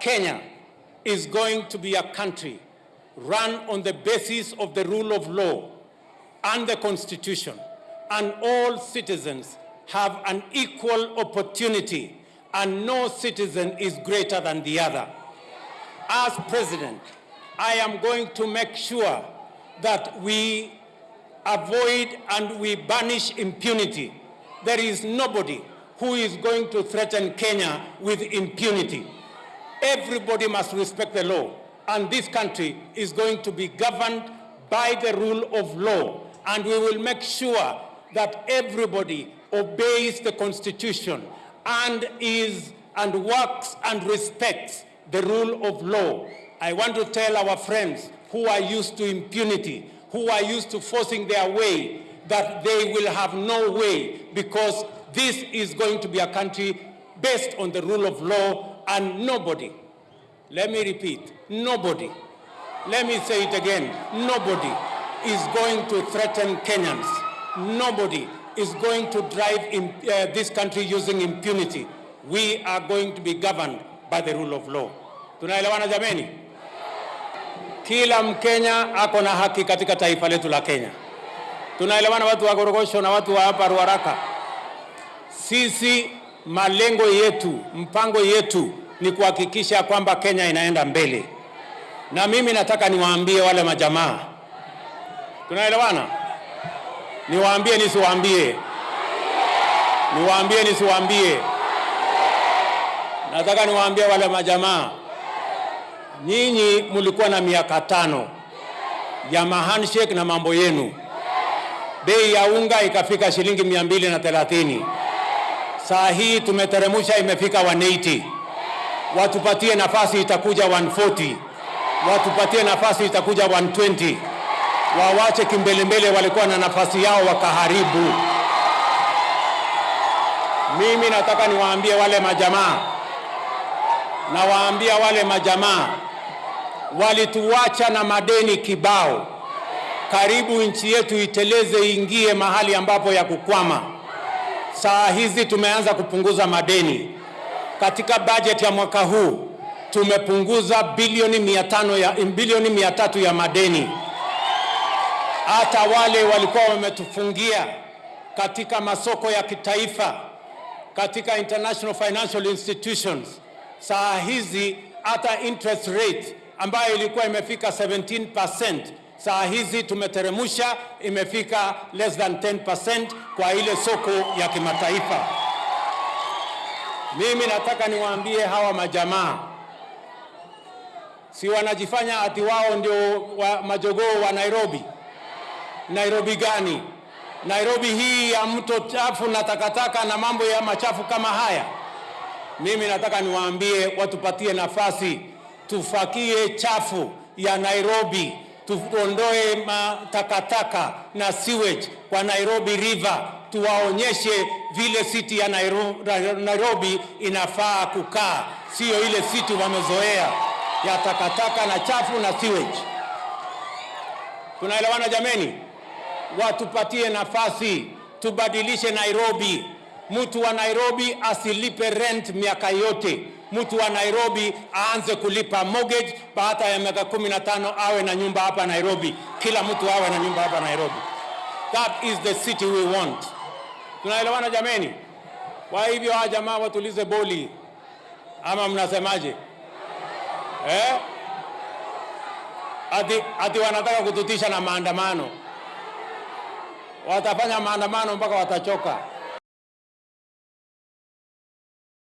Kenya is going to be a country run on the basis of the rule of law and the constitution, and all citizens have an equal opportunity, and no citizen is greater than the other. As president, I am going to make sure that we avoid and we banish impunity. There is nobody who is going to threaten Kenya with impunity. Everybody must respect the law, and this country is going to be governed by the rule of law, and we will make sure that everybody obeys the constitution and is and works and respects the rule of law. I want to tell our friends who are used to impunity, who are used to forcing their way, that they will have no way because this is going to be a country based on the rule of law and nobody, let me repeat, nobody, let me say it again, nobody is going to threaten Kenyans. Nobody is going to drive in, uh, this country using impunity. We are going to be governed by the rule of law. Tunaelewana jameni? Kila Mkenya ako na haki katika taifa letu la Kenya. Tunaelewana watu wa Gorogosho na watu wa hapa Ruaraka? Sisi malengo yetu, mpango yetu ni kuhakikisha kwamba Kenya inaenda mbele, na mimi nataka niwaambie wale majamaa, tunaelewana? Niwaambie nisiwaambie? Niwaambie nisiwaambie? Nataka niwaambie wale majamaa, nyinyi mlikuwa na miaka tano ya mahandshake na mambo yenu, bei ya unga ikafika shilingi mia mbili na thelathini. Saa hii tumeteremsha, imefika 180. Watupatie nafasi itakuja 140. Watupatie nafasi itakuja 120. Wawache kimbelembele, walikuwa na nafasi yao wakaharibu. Mimi nataka niwaambie wale majamaa, nawaambia wale majamaa walituacha na madeni kibao, karibu nchi yetu iteleze, ingie mahali ambapo ya kukwama. Saa hizi tumeanza kupunguza madeni. Katika bajeti ya mwaka huu tumepunguza bilioni mia tano ya bilioni mia tatu ya madeni. Hata wale walikuwa wametufungia katika masoko ya kitaifa, katika international financial institutions, saa hizi hata interest rate ambayo ilikuwa imefika 17% saa hizi tumeteremusha, imefika less than 10% kwa ile soko ya kimataifa. Mimi nataka niwaambie hawa majamaa, si wanajifanya ati wao ndio wa majogoo wa Nairobi. Nairobi gani? Nairobi hii ya mto chafu na takataka na mambo ya machafu kama haya. Mimi nataka niwaambie watupatie nafasi, tufakie chafu ya Nairobi, tuondoe matakataka na sewage kwa Nairobi River, tuwaonyeshe vile city ya Nairobi inafaa kukaa, siyo ile city wamezoea ya takataka na chafu na sewage. Tunaelewana jameni? Watupatie nafasi, tubadilishe Nairobi. Mtu wa Nairobi asilipe rent miaka yote. Mtu wa Nairobi aanze kulipa mortgage baada ya miaka kumi na tano awe na nyumba hapa Nairobi. Kila mtu awe na nyumba hapa Nairobi. That is the city we want. Tunaelewana jameni? Kwa hivyo hawa jamaa watulize boli, ama mnasemaje eh? Ati, ati wanataka kututisha na maandamano. Watafanya maandamano mpaka watachoka.